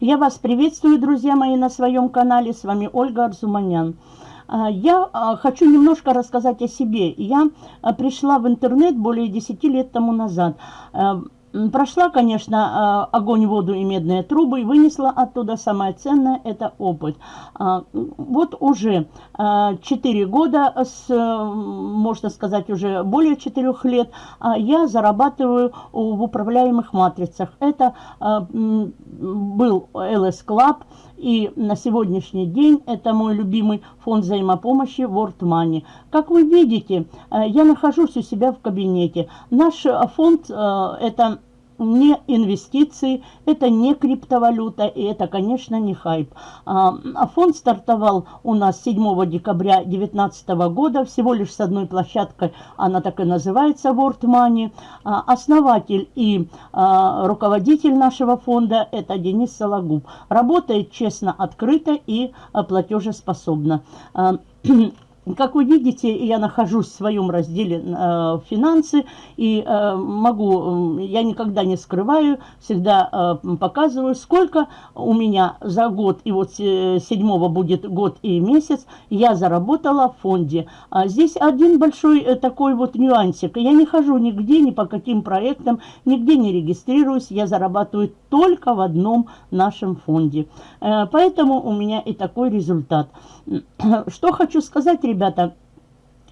Я вас приветствую, друзья мои, на своем канале. С вами Ольга Арзуманян. А, я а, хочу немножко рассказать о себе. Я а, пришла в интернет более 10 лет тому назад. Прошла, конечно, а, огонь, воду и медные трубы, и вынесла оттуда самое ценное – это опыт. А, вот уже 4 а, года, с, можно сказать, уже более 4 лет, я зарабатываю в управляемых матрицах. Это был LS Club, и на сегодняшний день это мой любимый фонд взаимопомощи World Money. Как вы видите, я нахожусь у себя в кабинете. Наш фонд – это не инвестиции, это не криптовалюта и это, конечно, не хайп. А, а фонд стартовал у нас 7 декабря 2019 года, всего лишь с одной площадкой, она так и называется World Money. А, основатель и руководитель нашего фонда – это Денис Сологуб. Работает честно, открыто и платежеспособно. Как вы видите, я нахожусь в своем разделе э, «Финансы» и э, могу, я никогда не скрываю, всегда э, показываю, сколько у меня за год, и вот э, седьмого будет год и месяц, я заработала в фонде. А здесь один большой э, такой вот нюансик. Я не хожу нигде, ни по каким проектам, нигде не регистрируюсь, я зарабатываю только в одном нашем фонде. Э, поэтому у меня и такой результат. Что хочу сказать, ребята,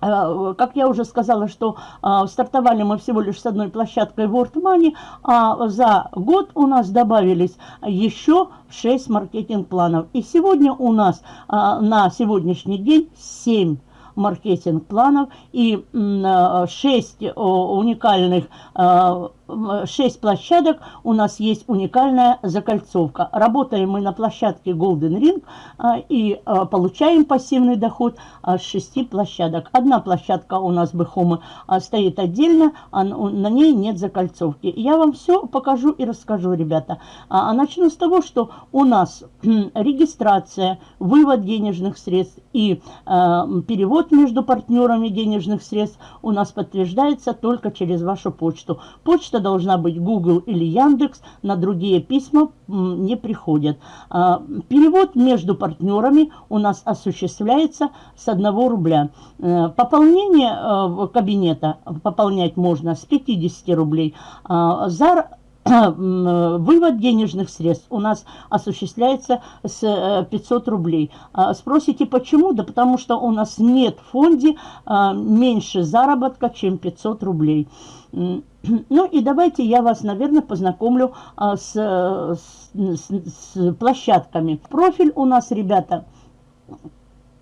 э, как я уже сказала, что а, стартовали мы всего лишь с одной площадкой World Money, а за год у нас добавились еще 6 маркетинг-планов. И сегодня у нас а, на сегодняшний день 7 маркетинг-планов и 6 уникальных 6 площадок у нас есть уникальная закольцовка. Работаем мы на площадке Golden Ring а, и а, получаем пассивный доход с 6 площадок. Одна площадка у нас Бэхома стоит отдельно, а на ней нет закольцовки. Я вам все покажу и расскажу, ребята. А начну с того, что у нас регистрация, вывод денежных средств и перевод между партнерами денежных средств у нас подтверждается только через вашу почту. Почта должна быть Google или Яндекс, на другие письма не приходят. А, перевод между партнерами у нас осуществляется с 1 рубля. Э, пополнение э, кабинета пополнять можно с 50 рублей. А, за вывод денежных средств у нас осуществляется с 500 э, рублей. А, спросите, почему? Да потому что у нас нет в фонде меньше заработка, чем 500 рублей. Ну и давайте я вас, наверное, познакомлю а, с, с, с площадками. Профиль у нас, ребята,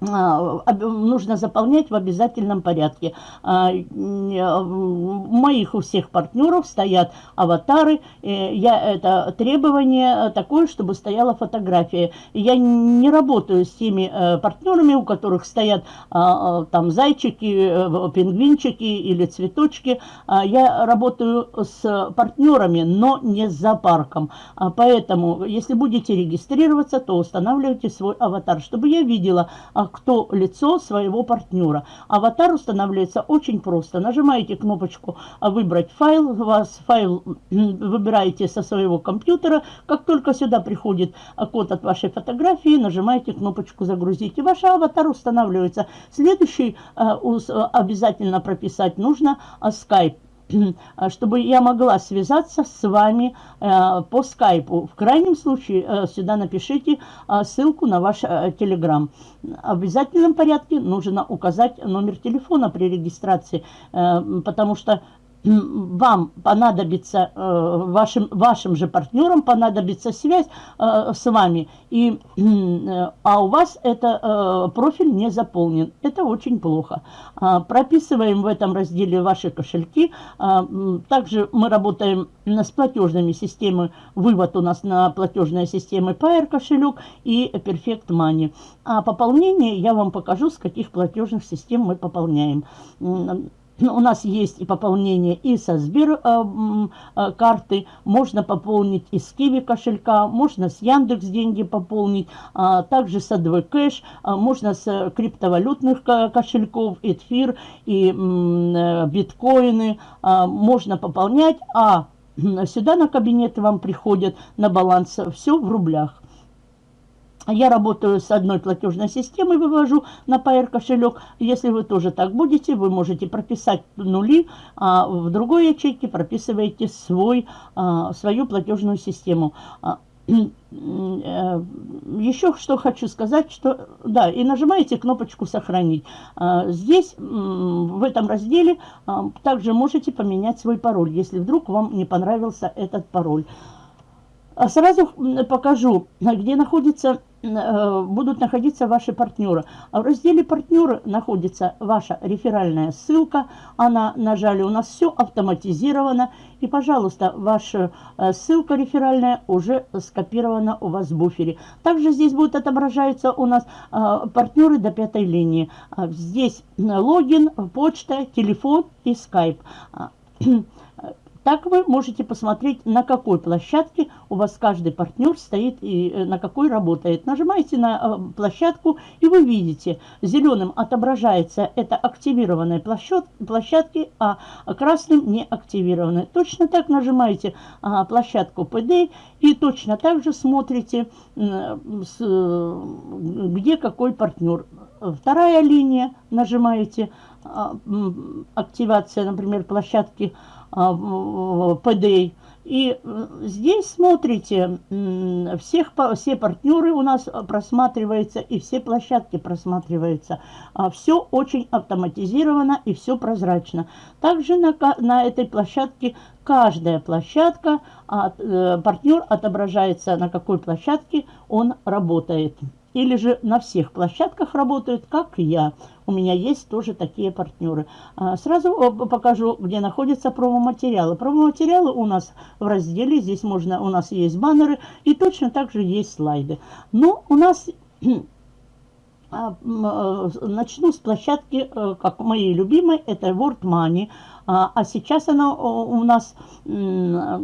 нужно заполнять в обязательном порядке. А, у моих у всех партнеров стоят аватары. Э, я, это требование такое, чтобы стояла фотография. Я не работаю с теми э, партнерами, у которых стоят а, там зайчики, э, пингвинчики или цветочки. Я работаю с партнерами, но не с зоопарком. Поэтому, если будете регистрироваться, то устанавливайте свой аватар, чтобы я видела, кто лицо своего партнера. Аватар устанавливается очень просто. Нажимаете кнопочку «Выбрать файл», у вас файл выбираете со своего компьютера. Как только сюда приходит код от вашей фотографии, нажимаете кнопочку «Загрузить». И ваш аватар устанавливается. Следующий э, обязательно прописать нужно э, Skype. А, чтобы я могла связаться с вами э, по скайпу. В крайнем случае э, сюда напишите э, ссылку на ваш телеграм. В обязательном порядке нужно указать номер телефона при регистрации, потому что вам понадобится, э, вашим, вашим же партнерам понадобится связь э, с вами, и, э, а у вас это профиль не заполнен. Это очень плохо. А, прописываем в этом разделе ваши кошельки. А, также мы работаем с платежными системами. Вывод у нас на платежные системы Pair кошелек и Perfect Money. А пополнение я вам покажу, с каких платежных систем мы пополняем. У нас есть и пополнение и со Сбер э, э, карты, можно пополнить из Киви кошелька, можно с Яндекс деньги пополнить, а, также с Кэш, а, можно с криптовалютных кошельков, эфир и э, биткоины, а, можно пополнять, а сюда на кабинет вам приходят на баланс все в рублях. Я работаю с одной платежной системой, вывожу на PR кошелек. Если вы тоже так будете, вы можете прописать нули, а в другой ячейке прописываете свой, а, свою платежную систему. А, э, еще что хочу сказать, что да, и нажимаете кнопочку «Сохранить». А, здесь, в этом разделе, также можете поменять свой пароль, если вдруг вам не понравился этот пароль. Сразу покажу, где находится Э, будут находиться ваши партнеры. А в разделе «Партнеры» находится ваша реферальная ссылка. Она нажали, у нас все автоматизировано. И, пожалуйста, ваша э, ссылка реферальная уже скопирована у вас в буфере. Также здесь будет отображаться у нас э, партнеры до пятой линии. А здесь логин, почта, телефон и скайп. Так вы можете посмотреть, на какой площадке у вас каждый партнер стоит и э, на какой работает. Нажимаете на э, площадку, и вы видите, зеленым отображается это активированные площадки, а красным не активированные. Точно так нажимаете а, площадку PD и точно так же смотрите, где какой партнер. Вторая линия, нажимаете а, активация, например, площадки ПД. И э, здесь смотрите, всех, все партнеры у нас просматриваются и все площадки просматриваются. А все очень автоматизировано и все прозрачно. Также на, на этой площадке каждая площадка, э, партнер отображается на какой площадке он работает или же на всех площадках работают, как я. У меня есть тоже такие партнеры. А, сразу э, покажу, где находятся промо-материалы. Промо-материалы у нас в разделе, здесь можно, у нас есть баннеры и точно так же есть слайды. Но у нас а, э, начну с площадки, э, как моей любимой, это World Money. А, а сейчас она у нас самая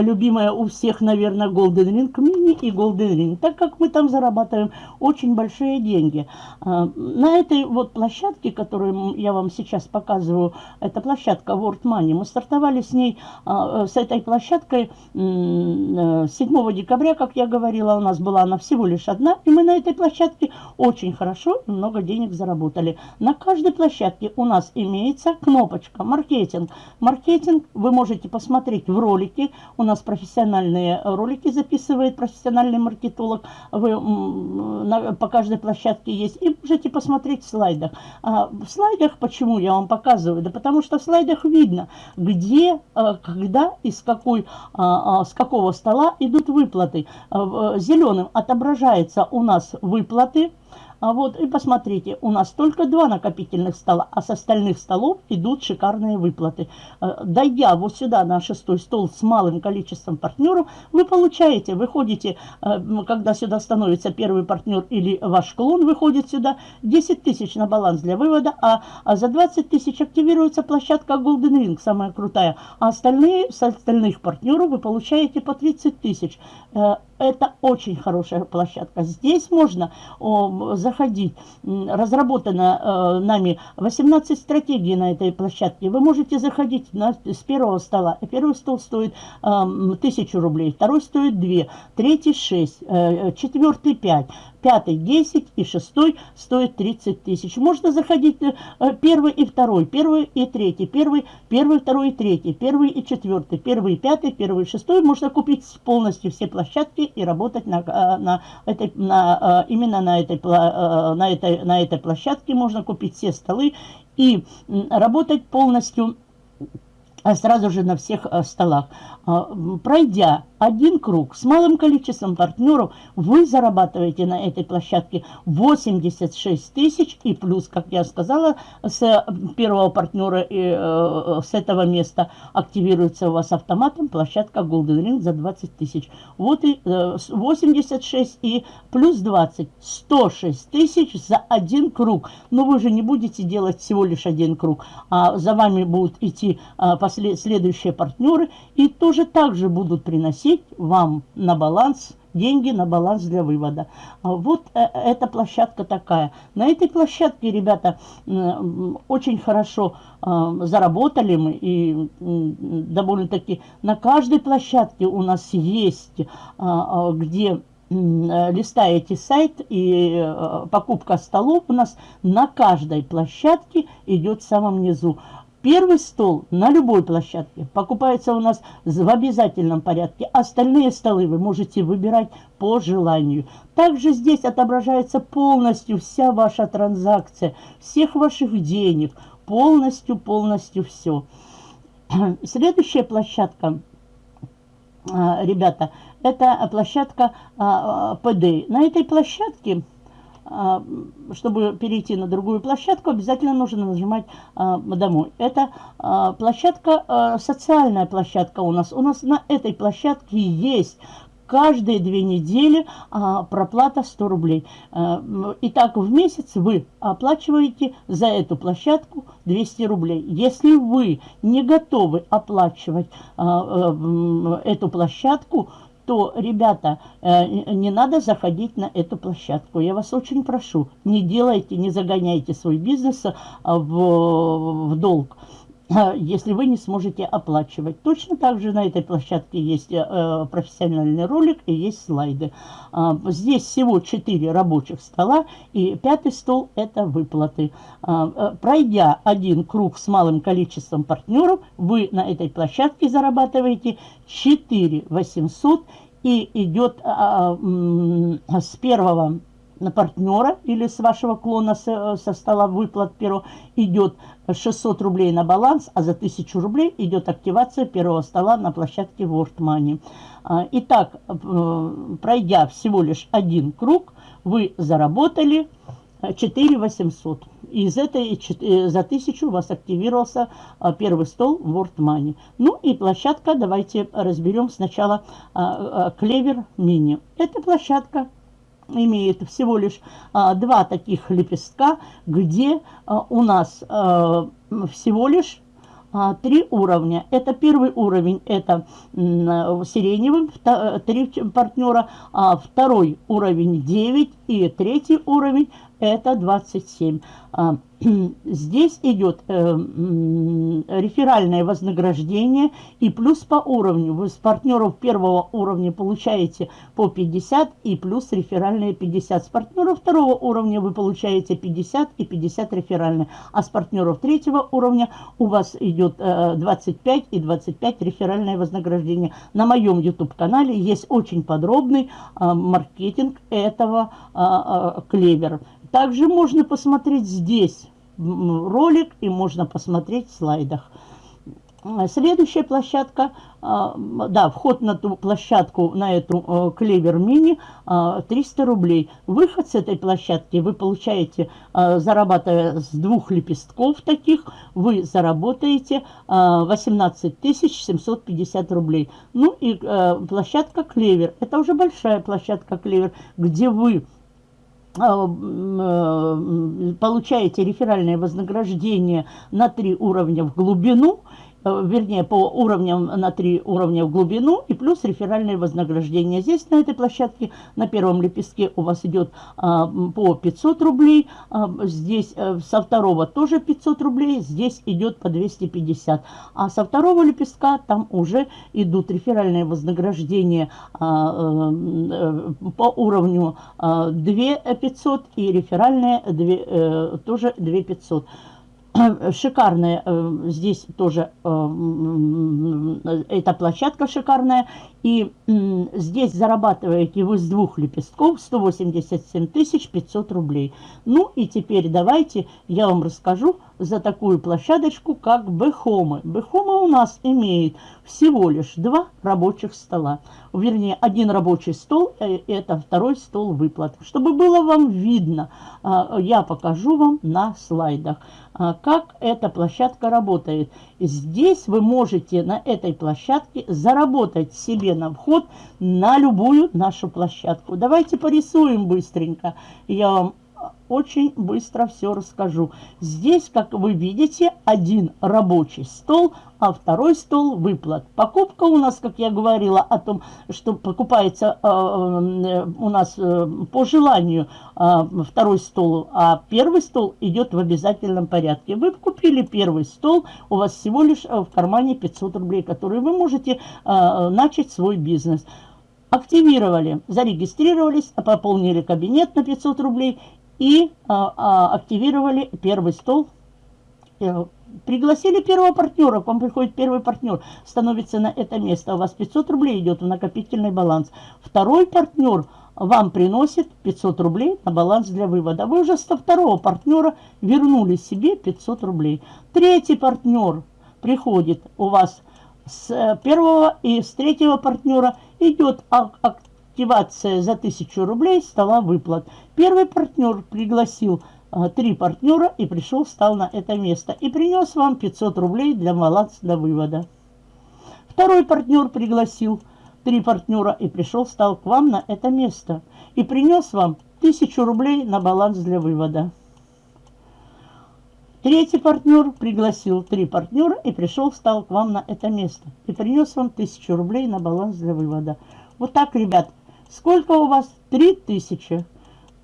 любимая у всех, наверное, Golden Ring Mini и Golden Ring, так как мы там зарабатываем очень большие деньги. А, на этой вот площадке, которую я вам сейчас показываю, это площадка World Money, мы стартовали с ней, а, с этой площадкой 7 э, декабря, как я говорила, у нас была она всего лишь одна, и мы на этой площадке очень хорошо много денег заработали. На каждой площадке у нас имеется кнопочка «Маркетинг». Маркетинг вы можете посмотреть в ролике. У нас профессиональные ролики записывает профессиональный маркетолог. Вы, на, по каждой площадке есть. И можете посмотреть в слайдах. А в слайдах почему я вам показываю? Да потому что в слайдах видно, где, а, когда и с, какой, а, а, с какого стола идут выплаты. Зеленым отображается у нас выплаты. А вот и посмотрите, у нас только два накопительных стола, а с остальных столов идут шикарные выплаты. Э, дойдя вот сюда на шестой стол с малым количеством партнеров, вы получаете, выходите, э, когда сюда становится первый партнер или ваш клон выходит сюда, 10 тысяч на баланс для вывода, а, а за 20 тысяч активируется площадка Golden Ring, самая крутая, а остальные, с остальных партнеров вы получаете по 30 тысяч. Э, это очень хорошая площадка. Здесь можно о, заходить. Разработано э, нами 18 стратегий на этой площадке. Вы можете заходить на, с первого стола. Первый стол стоит э, 1000 рублей, второй стоит 2, третий 6, э, четвертый 5 пятый 10 и шестой стоит 30 тысяч. Можно заходить э, первый и второй, первый и третий, первый, первый, второй и третий, первый и четвертый, первый и пятый, первый и шестой. Можно купить полностью все площадки и работать на, э, на этой, на, э, именно на этой, на, этой, на этой площадке. Можно купить все столы и работать полностью сразу же на всех э, столах. А, пройдя один круг с малым количеством партнеров, вы зарабатываете на этой площадке 86 тысяч и плюс, как я сказала, с первого партнера и э, с этого места активируется у вас автоматом площадка Golden Ring за 20 тысяч. Вот и 86 э, и плюс 20, 106 тысяч за один круг. Но вы же не будете делать всего лишь один круг, а за вами будут идти а, послед, следующие партнеры и тоже так же будут приносить вам на баланс деньги на баланс для вывода. А вот э, эта площадка такая. На этой площадке, ребята, очень хорошо а, заработали мы. И довольно-таки на каждой площадке у нас есть, а, где листаете сайт и э, покупка столов у нас на каждой площадке идет в самом низу. Первый стол на любой площадке покупается у нас в обязательном порядке. Остальные столы вы можете выбирать по желанию. Также здесь отображается полностью вся ваша транзакция, всех ваших денег. Полностью, полностью все. Следующая площадка, а, ребята, это площадка а, ПД. На этой площадке а, чтобы перейти на другую площадку, обязательно нужно нажимать а, «Домой». Это а, площадка, социальная площадка у нас. У нас на этой площадке есть каждые две недели проплата 100 рублей. Итак, в месяц вы оплачиваете за эту площадку 200 рублей. Если вы не готовы оплачивать эту площадку, то, ребята, э, не надо заходить на эту площадку. Я вас очень прошу, не делайте, не загоняйте свой бизнес э, в, в долг если вы не сможете оплачивать. Точно так же на этой площадке есть э, профессиональный ролик и есть слайды. Э, здесь всего 4 рабочих стола и пятый стол это выплаты. Э, пройдя один круг с малым количеством партнеров, вы на этой площадке зарабатываете 4 800 и идет с первого на партнера или с вашего клона со, со стола выплат первого идет 600 рублей на баланс, а за 1000 рублей идет активация первого стола на площадке World Money. А, итак, э, пройдя всего лишь один круг, вы заработали 4 800. Из этой э, за 1000 у вас активировался а, первый стол World Money. Ну и площадка, давайте разберем сначала Клевер Мини. Это площадка имеет всего лишь а, два таких лепестка, где а, у нас а, всего лишь а, три уровня. Это первый уровень, это сиреневым, три партнера, а второй уровень 9 и третий уровень это 27. А, здесь идет э, реферальное вознаграждение и плюс по уровню. Вы с партнеров первого уровня получаете по 50 и плюс реферальные 50. С партнеров второго уровня вы получаете 50 и 50 реферальные. А с партнеров третьего уровня у вас идет э, 25 и 25 реферальное вознаграждение. На моем YouTube-канале есть очень подробный э, маркетинг этого э, э, клевера. Также можно посмотреть здесь ролик и можно посмотреть в слайдах. Следующая площадка, а, да, вход на ту площадку, на эту э, Клевер Мини 300 а, рублей. Выход с этой площадки вы получаете, а, зарабатывая с двух лепестков таких, вы заработаете 18 750 рублей. Ну и э, площадка Клевер, это уже большая площадка Клевер, где вы получаете реферальное вознаграждение на три уровня в глубину вернее, по уровням на три уровня в глубину и плюс реферальное вознаграждение. Здесь на этой площадке на первом лепестке у вас идет а, по 500 рублей, а, здесь а, со второго тоже 500 рублей, здесь идет по 250. А со второго лепестка там уже идут реферальные вознаграждения а, а, по уровню а, 2 500 и реферальные 2, а, тоже 2 500. Шикарная э, здесь тоже э, эта площадка шикарная. И здесь зарабатываете вы с двух лепестков 187 500 рублей. Ну и теперь давайте я вам расскажу за такую площадочку, как Бехомы. Бехома у нас имеет всего лишь два рабочих стола. Вернее, один рабочий стол, э, это второй стол выплат. Чтобы было вам видно, а, я покажу вам на слайдах, а, как эта площадка работает. Здесь вы можете на этой площадке заработать себе на вход на любую нашу площадку. Давайте порисуем быстренько. Я вам очень быстро все расскажу. Здесь, как вы видите, один рабочий стол, а второй стол выплат. Покупка у нас, как я говорила, о том, что покупается э, э, у нас э, по желанию э, второй стол, а первый стол идет в обязательном порядке. Вы купили первый стол, у вас всего лишь э, в кармане 500 рублей, которые вы можете э, начать свой бизнес активировали, зарегистрировались, пополнили кабинет на 500 рублей и а, а, активировали первый стол. Э, пригласили первого партнера, к вам приходит первый партнер, становится на это место, у вас 500 рублей идет в накопительный баланс. Второй партнер вам приносит 500 рублей на баланс для вывода. Вы уже со второго партнера вернули себе 500 рублей. Третий партнер приходит у вас с э, первого и с третьего партнера идет активация за 1000 рублей стола выплат. Первый партнер пригласил а, три партнера и пришел, встал на это место и принес вам 500 рублей для баланса для вывода. Второй партнер пригласил три партнера и пришел, встал к вам на это место и принес вам 1000 рублей на баланс для вывода. Третий партнер пригласил три партнера и пришел, встал к вам на это место и принес вам 1000 рублей на баланс для вывода. Вот так, ребят, Сколько у вас? Три тысячи.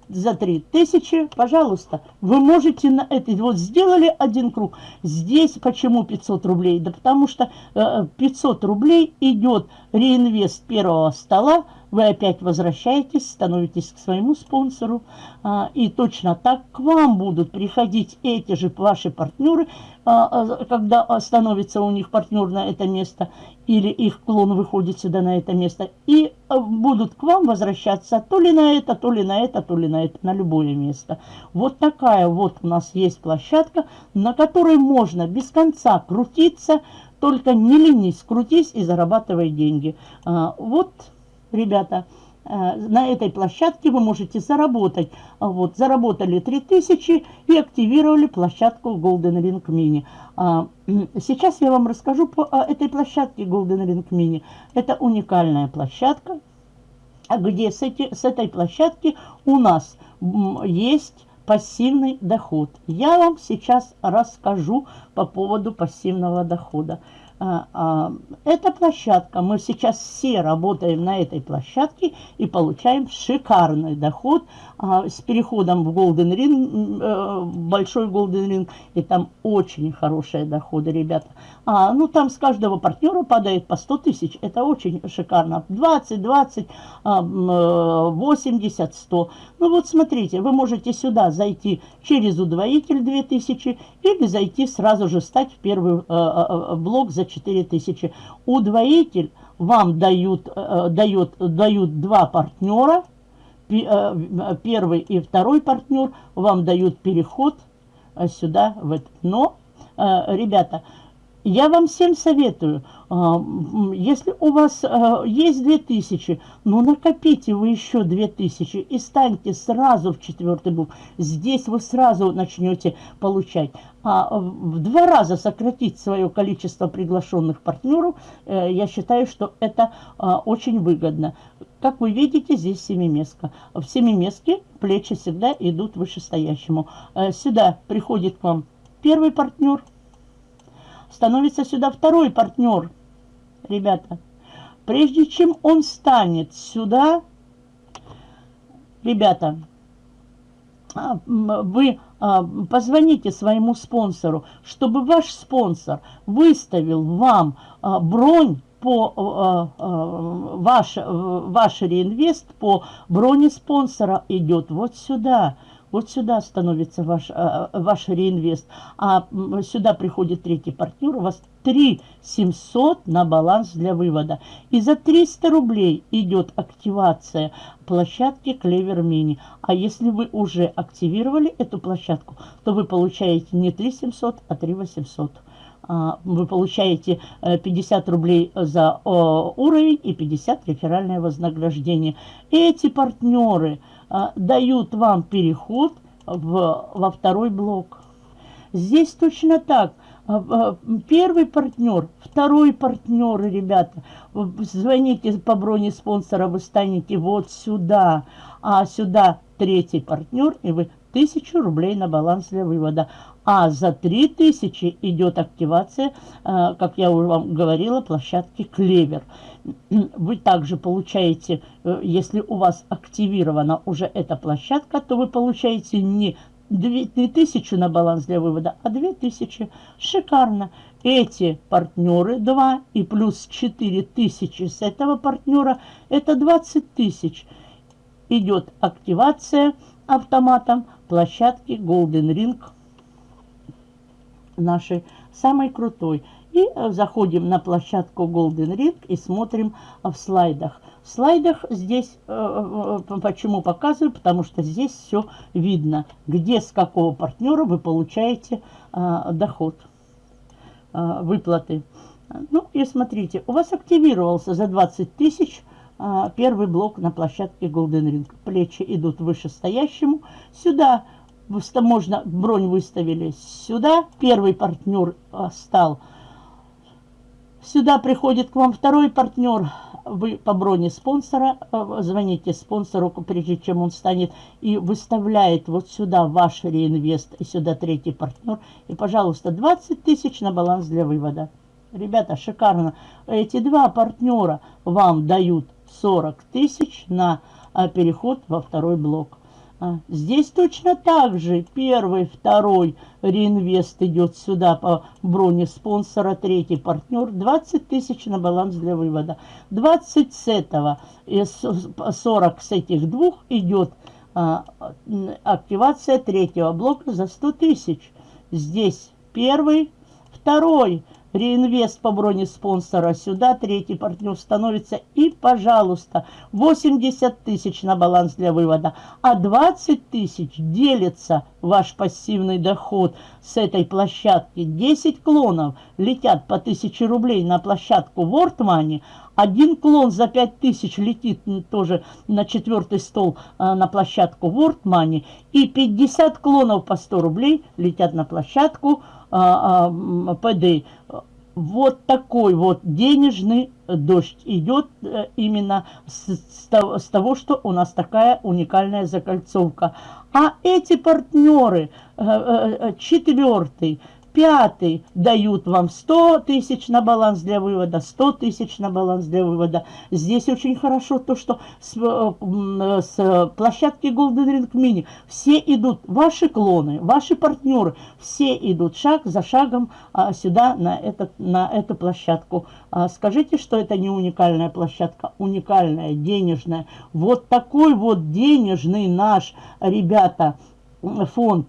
За три тысячи, пожалуйста, вы можете на это, вот сделали один круг, здесь почему 500 рублей? Да потому что э, 500 рублей идет реинвест первого стола, вы опять возвращаетесь, становитесь к своему спонсору, а, и точно так к вам будут приходить эти же ваши партнеры, а, а, когда становится у них партнер на это место, или их клон выходит сюда на это место, и будут к вам возвращаться то ли на это, то ли на это, то ли на это, на любое место. Вот такая вот у нас есть площадка, на которой можно без конца крутиться, только не ленись, крутись и зарабатывай деньги. Вот ребята, э, на этой площадке вы можете заработать. Вот, заработали 3000 и активировали площадку Golden Ring Mini. А, сейчас я вам расскажу по этой площадке Golden Ring Mini. Это уникальная площадка, где с, эти, с этой площадки у нас есть пассивный доход. Я вам сейчас расскажу по поводу пассивного дохода. А, а, эта площадка, мы сейчас все работаем на этой площадке и получаем шикарный доход а, с переходом в Golden Ring, э, большой Golden Ring, и там очень хорошие доходы, ребята. А, ну, там с каждого партнера падает по 100 тысяч, это очень шикарно. 20, 20, 80, 100. Ну, вот смотрите, вы можете сюда зайти через удвоитель 2000 или зайти сразу же стать в первый э, э, блок за 4000. Удвоитель вам дают, э, дает, дают два партнера, э, первый и второй партнер вам дают переход э, сюда. В это. Но, ребята, я вам всем советую, если у вас а, есть 2000, ну накопите вы еще 2000 и станьте сразу в четвертый блок. Здесь вы сразу начнете получать. А в два раза сократить свое количество приглашенных партнеров, э, я считаю, что это а, очень выгодно. Как вы видите, здесь семиместка. В семиместке плечи всегда идут вышестоящему. Э, сюда приходит к вам первый партнер – становится сюда второй партнер, ребята. Прежде чем он станет сюда, ребята, а, вы а, позвоните своему спонсору, чтобы ваш спонсор выставил вам а, бронь по ваш, ваш реинвест по броне спонсора идет вот сюда. Вот сюда становится ваш, э, ваш реинвест, а сюда приходит третий партнер, у вас 3 700 на баланс для вывода. И за 300 рублей идет активация площадки Clever Mini. А если вы уже активировали эту площадку, то вы получаете не 3 700, а 3 800 а, вы получаете 50 э, рублей за уровень и 50 реферальное вознаграждение. Эти партнеры а, дают вам переход в, во второй блок. Здесь точно так. А, первый партнер, второй партнер, ребята, звоните по броне спонсора, вы станете вот сюда, а сюда третий партнер, и вы тысячу рублей на баланс для вывода. А за 3000 идет активация, э, как я уже вам говорила, площадки Клевер. Вы также получаете, э, если у вас активирована уже эта площадка, то вы получаете не 2000 на баланс для вывода, а 2000. Шикарно. Эти партнеры 2 и плюс 4000 с этого партнера, это 20 тысяч. Идет активация автоматом площадки Golden Ring нашей самой крутой. И э, заходим на площадку Golden Ring и смотрим в слайдах. В слайдах здесь, э, э, почему показываю, потому что здесь все видно, где с какого партнера вы получаете доход, выплаты. Ну и смотрите, у вас активировался за 20 тысяч первый блок на площадке Golden Ring. Плечи идут вышестоящему. Сюда можно бронь выставили сюда, первый партнер а, стал. Сюда приходит к вам второй партнер, вы по броне спонсора, а, звоните спонсору, прежде чем он станет, и выставляет вот сюда ваш реинвест, и сюда третий партнер, и, пожалуйста, 20 тысяч на баланс для вывода. Ребята, шикарно. Эти два партнера вам дают 40 тысяч на а, переход во второй блок. А, здесь точно так же. Первый, второй реинвест идет сюда по броне спонсора. Третий партнер. 20 тысяч на баланс для вывода. 20 с этого и 40 с этих двух идет а, активация третьего блока за 100 тысяч. Здесь первый, второй реинвест по броне спонсора сюда, третий партнер становится. И, пожалуйста, 80 тысяч на баланс для вывода, а 20 тысяч делится ваш пассивный доход с этой площадки. 10 клонов летят по 1000 рублей на площадку World Money, один клон за 5000 летит тоже на четвертый стол а, на площадку World Money. И 50 клонов по 100 рублей летят на площадку а, а, ПД. Вот такой вот денежный дождь идет э, именно с, того, что у нас такая уникальная закольцовка. А эти партнеры, э, э, четвертый, Пятый дают вам 100 тысяч на баланс для вывода, 100 тысяч на баланс для вывода. Здесь очень хорошо то, что с, э, с площадки Golden Ring Mini все идут, ваши клоны, ваши партнеры, все идут шаг за шагом а, сюда, на, этот, на эту площадку. А, скажите, что это не уникальная площадка, уникальная, денежная. Вот такой вот денежный наш, ребята, фонд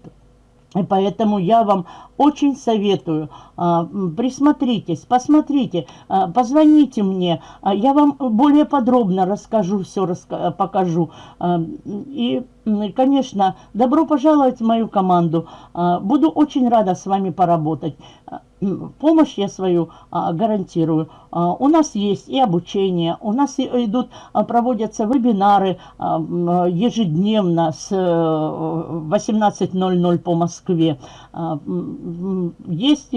и поэтому я вам очень советую, а, присмотритесь, посмотрите, а, позвоните мне, а, я вам более подробно расскажу, все покажу. И, конечно, добро пожаловать в мою команду. Буду очень рада с вами поработать помощь я свою а, гарантирую. А, у нас есть и обучение, у нас идут, а, проводятся вебинары ежедневно с 18.00 э, по Москве. Есть,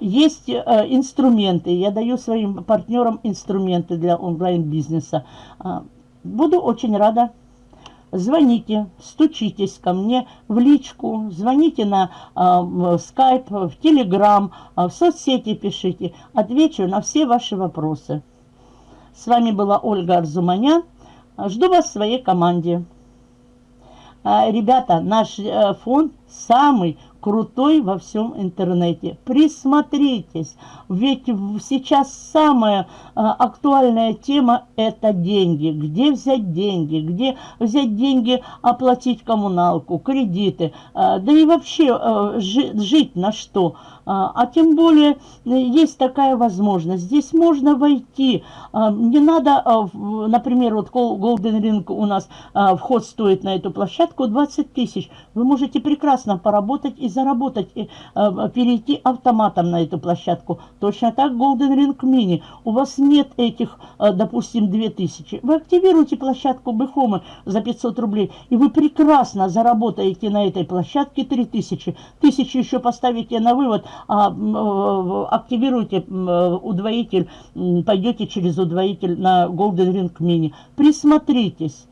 есть а, инструменты, я даю своим партнерам инструменты для онлайн-бизнеса. Буду очень рада звоните, стучитесь ко мне в личку, звоните на э, в телеграм, в соцсети пишите. Отвечу на все ваши вопросы. С вами была Ольга Арзуманян. Жду вас в своей команде. Ребята, наш э, фонд самый крутой во всем интернете. Присмотритесь, ведь сейчас самая а, актуальная тема – это деньги. Где взять деньги, где взять деньги оплатить коммуналку, кредиты, а, да и вообще а, жить на что. А, а тем более есть такая возможность. Здесь можно войти, а, не надо, а, например, вот Golden Ring у нас вход стоит на эту площадку 20 тысяч. Вы можете прекрасно поработать и заработать, и, э, перейти автоматом на эту площадку. Точно так Golden Ring Mini. У вас нет этих, э, допустим, 2000. Вы активируете площадку Бэхома за 500 рублей, и вы прекрасно заработаете на этой площадке 3000. Тысячу еще поставите на вывод, э, активируете удвоитель, пойдете через удвоитель на Golden Ring Mini. Присмотритесь.